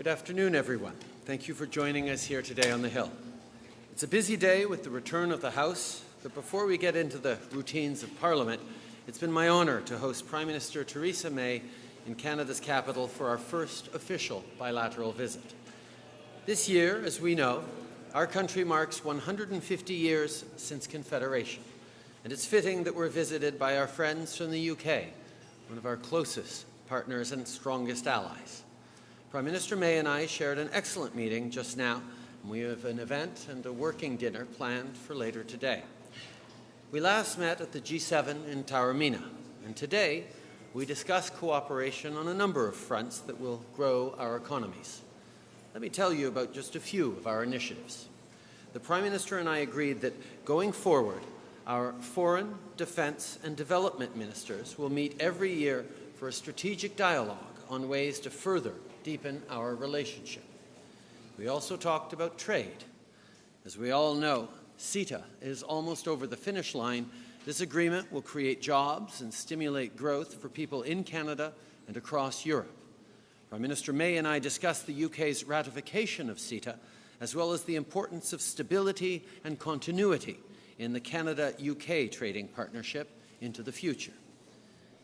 Good afternoon, everyone. Thank you for joining us here today on the Hill. It's a busy day with the return of the House, but before we get into the routines of Parliament, it's been my honour to host Prime Minister Theresa May in Canada's capital for our first official bilateral visit. This year, as we know, our country marks 150 years since Confederation, and it's fitting that we're visited by our friends from the UK, one of our closest partners and strongest allies. Prime Minister May and I shared an excellent meeting just now, and we have an event and a working dinner planned for later today. We last met at the G7 in Taormina, and today we discuss cooperation on a number of fronts that will grow our economies. Let me tell you about just a few of our initiatives. The Prime Minister and I agreed that going forward, our foreign, defence and development ministers will meet every year for a strategic dialogue on ways to further deepen our relationship. We also talked about trade. As we all know, CETA is almost over the finish line. This agreement will create jobs and stimulate growth for people in Canada and across Europe. Prime Minister May and I discussed the UK's ratification of CETA, as well as the importance of stability and continuity in the Canada-UK trading partnership into the future.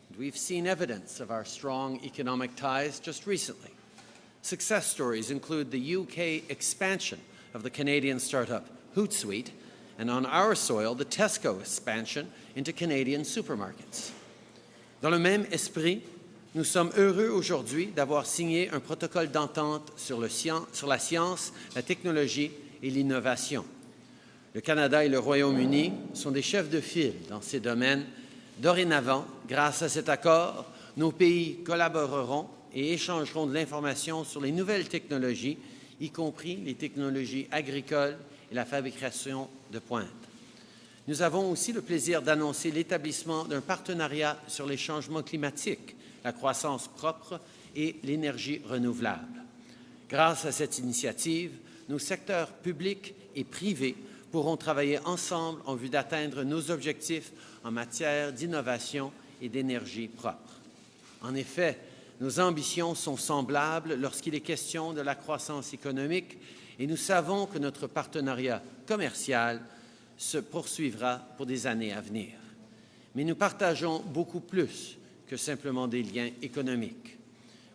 And we've seen evidence of our strong economic ties just recently. Success stories include the UK expansion of the Canadian startup Hootsuite, and on our soil, the Tesco expansion into Canadian supermarkets. Dans le même esprit, nous sommes heureux aujourd'hui d'avoir signé un protocole d'entente sur, sur, la science, la technologie et l'innovation. Le Canada et le Royaume-Uni sont des chefs de file dans ces domaines. Dorénavant, grâce à cet accord, nos pays collaboreront et échangeront de l'information sur les nouvelles technologies, y compris les technologies agricoles et la fabrication de pointe. Nous avons aussi le plaisir d'annoncer l'établissement d'un partenariat sur les changements climatiques, la croissance propre et l'énergie renouvelable. Grâce à cette initiative, nos secteurs publics et privés pourront travailler ensemble en vue d'atteindre nos objectifs en matière d'innovation et d'énergie propre. En effet, nos ambitions sont semblables lorsqu'il est question de la croissance économique et nous savons que notre partenariat commercial se poursuivra pour des années à venir. Mais nous partageons beaucoup plus que simplement des liens économiques.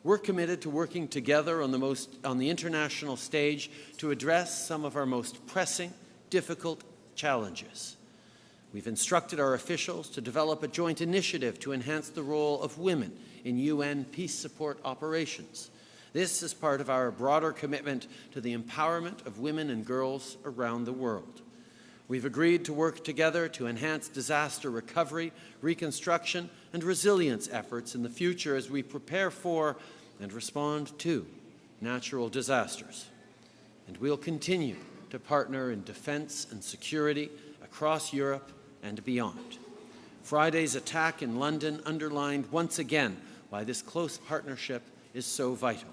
We're committed to working together on the, most, on the international stage to address some of our most pressing, difficult challenges. We've instructed our officials to develop a joint initiative to enhance the role of women in UN peace support operations. This is part of our broader commitment to the empowerment of women and girls around the world. We've agreed to work together to enhance disaster recovery, reconstruction, and resilience efforts in the future as we prepare for and respond to natural disasters. And we'll continue to partner in defense and security across Europe and beyond. Friday's attack in London underlined once again why this close partnership is so vital.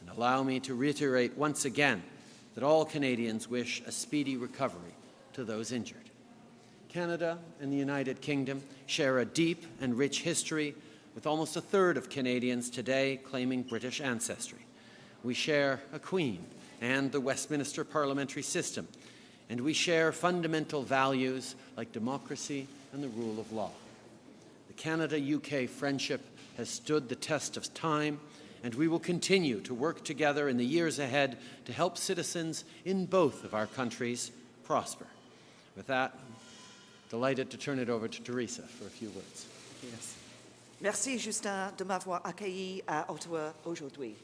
And allow me to reiterate once again that all Canadians wish a speedy recovery to those injured. Canada and the United Kingdom share a deep and rich history with almost a third of Canadians today claiming British ancestry. We share a Queen and the Westminster parliamentary system, and we share fundamental values like democracy and the rule of law. The Canada-UK friendship has stood the test of time, and we will continue to work together in the years ahead to help citizens in both of our countries prosper. With that, I'm delighted to turn it over to Theresa for a few words. Yes. Merci, Justin, de m'avoir accueilli à Ottawa aujourd'hui.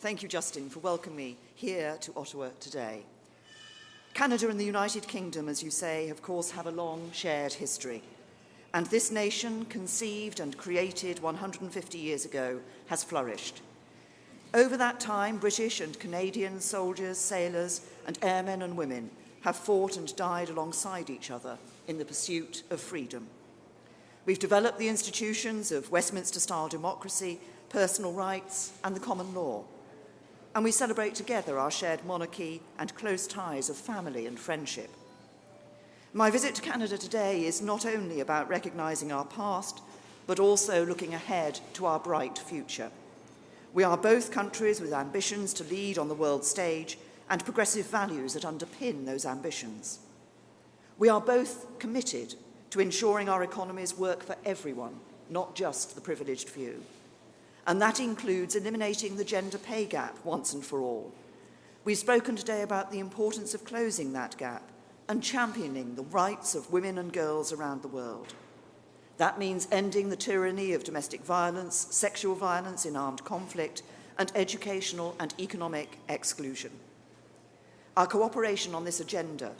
Thank you, Justin, for welcoming me here to Ottawa today. Canada and the United Kingdom, as you say, of course, have a long shared history. And this nation, conceived and created 150 years ago, has flourished. Over that time, British and Canadian soldiers, sailors, and airmen and women have fought and died alongside each other in the pursuit of freedom. We've developed the institutions of Westminster-style democracy, personal rights, and the common law. And we celebrate together our shared monarchy and close ties of family and friendship. My visit to Canada today is not only about recognising our past, but also looking ahead to our bright future. We are both countries with ambitions to lead on the world stage and progressive values that underpin those ambitions. We are both committed to ensuring our economies work for everyone, not just the privileged few. And that includes eliminating the gender pay gap once and for all. We've spoken today about the importance of closing that gap and championing the rights of women and girls around the world. That means ending the tyranny of domestic violence, sexual violence in armed conflict, and educational and economic exclusion. Our cooperation on this agenda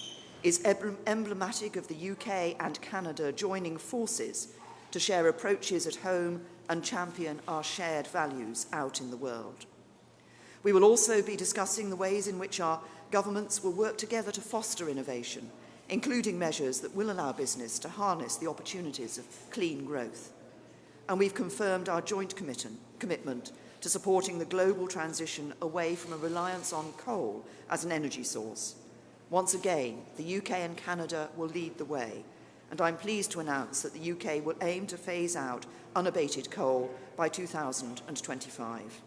is emblematic of the UK and Canada joining forces to share approaches at home and champion our shared values out in the world. We will also be discussing the ways in which our governments will work together to foster innovation, including measures that will allow business to harness the opportunities of clean growth. And we've confirmed our joint commitment to supporting the global transition away from a reliance on coal as an energy source. Once again, the UK and Canada will lead the way, and I'm pleased to announce that the UK will aim to phase out unabated coal by 2025.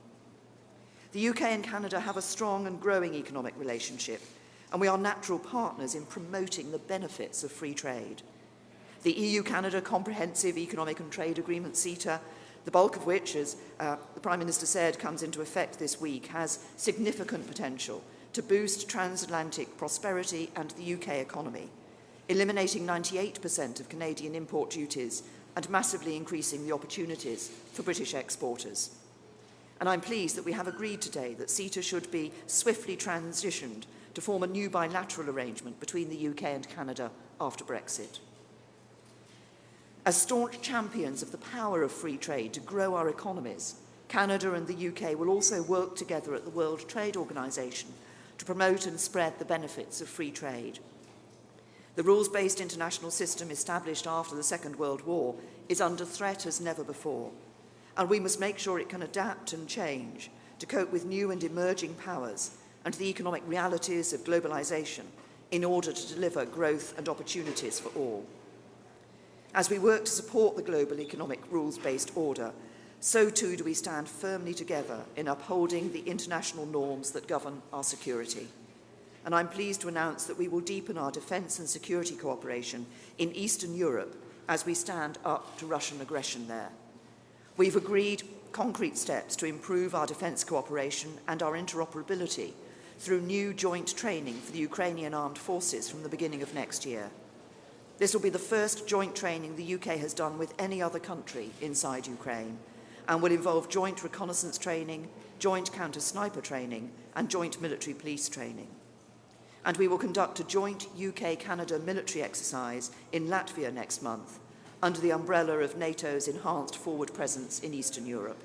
The UK and Canada have a strong and growing economic relationship, and we are natural partners in promoting the benefits of free trade. The EU-Canada Comprehensive Economic and Trade Agreement, CETA, the bulk of which, as uh, the Prime Minister said, comes into effect this week, has significant potential to boost transatlantic prosperity and the UK economy, eliminating 98% of Canadian import duties and massively increasing the opportunities for British exporters and I'm pleased that we have agreed today that CETA should be swiftly transitioned to form a new bilateral arrangement between the UK and Canada after Brexit. As staunch champions of the power of free trade to grow our economies, Canada and the UK will also work together at the World Trade Organization to promote and spread the benefits of free trade. The rules-based international system established after the Second World War is under threat as never before and we must make sure it can adapt and change to cope with new and emerging powers and the economic realities of globalization in order to deliver growth and opportunities for all. As we work to support the global economic rules-based order, so too do we stand firmly together in upholding the international norms that govern our security. And I'm pleased to announce that we will deepen our defence and security cooperation in Eastern Europe as we stand up to Russian aggression there. We've agreed concrete steps to improve our defence cooperation and our interoperability through new joint training for the Ukrainian armed forces from the beginning of next year. This will be the first joint training the UK has done with any other country inside Ukraine and will involve joint reconnaissance training, joint counter-sniper training and joint military police training. And we will conduct a joint UK-Canada military exercise in Latvia next month under the umbrella of NATO's enhanced forward presence in Eastern Europe.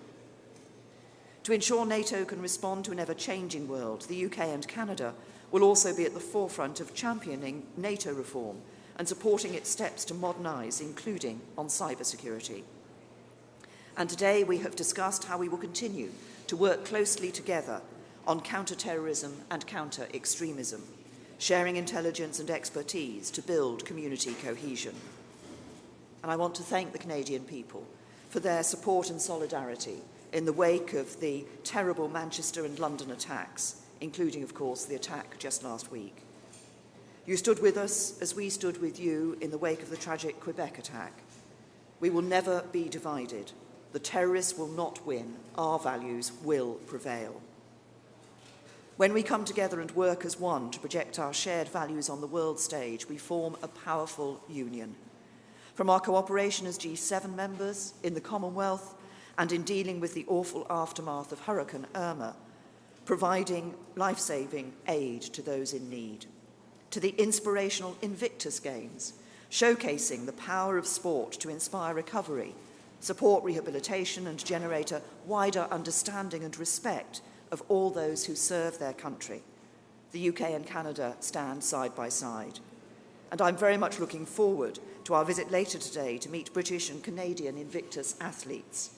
To ensure NATO can respond to an ever-changing world, the UK and Canada will also be at the forefront of championing NATO reform and supporting its steps to modernise, including on cybersecurity. And today we have discussed how we will continue to work closely together on counter-terrorism and counter-extremism, sharing intelligence and expertise to build community cohesion and I want to thank the Canadian people for their support and solidarity in the wake of the terrible Manchester and London attacks, including, of course, the attack just last week. You stood with us as we stood with you in the wake of the tragic Quebec attack. We will never be divided. The terrorists will not win. Our values will prevail. When we come together and work as one to project our shared values on the world stage, we form a powerful union. From our cooperation as G7 members in the Commonwealth and in dealing with the awful aftermath of Hurricane Irma, providing life-saving aid to those in need, to the inspirational Invictus Games, showcasing the power of sport to inspire recovery, support rehabilitation and generate a wider understanding and respect of all those who serve their country. The UK and Canada stand side by side. And I'm very much looking forward to our visit later today to meet British and Canadian Invictus athletes.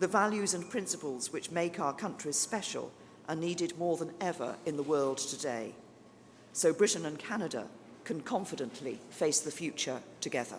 The values and principles which make our countries special are needed more than ever in the world today. So Britain and Canada can confidently face the future together.